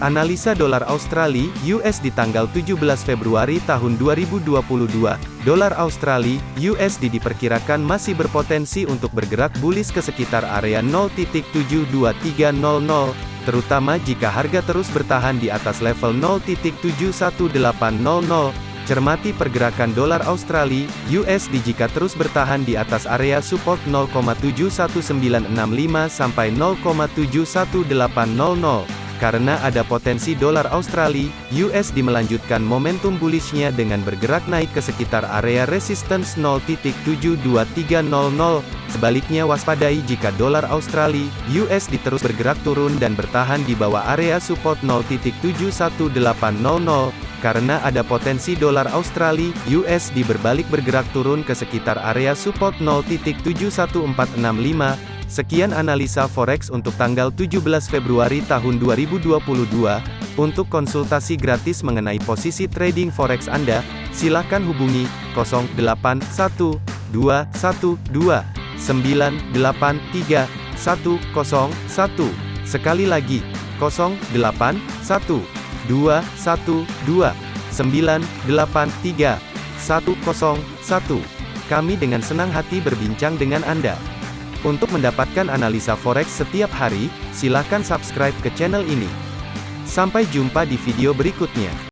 Analisa dolar Australia US di tanggal 17 Februari tahun 2022. Dolar Australia USD diperkirakan masih berpotensi untuk bergerak bullish ke sekitar area 0.72300, terutama jika harga terus bertahan di atas level 0.71800. Cermati pergerakan dolar Australia USD jika terus bertahan di atas area support 0,71965 sampai 0,71800 karena ada potensi dolar Australia, USD melanjutkan momentum bullishnya dengan bergerak naik ke sekitar area resistance 0.72300. Sebaliknya waspadai jika dolar Australia, USD terus bergerak turun dan bertahan di bawah area support 0.71800 karena ada potensi dolar Australia, USD berbalik bergerak turun ke sekitar area support 0.71465 Sekian analisa forex untuk tanggal 17 Februari tahun 2022. Untuk konsultasi gratis mengenai posisi trading forex Anda, silakan hubungi 081212983101. Sekali lagi, 081212983101. Kami dengan senang hati berbincang dengan Anda. Untuk mendapatkan analisa forex setiap hari, silakan subscribe ke channel ini. Sampai jumpa di video berikutnya.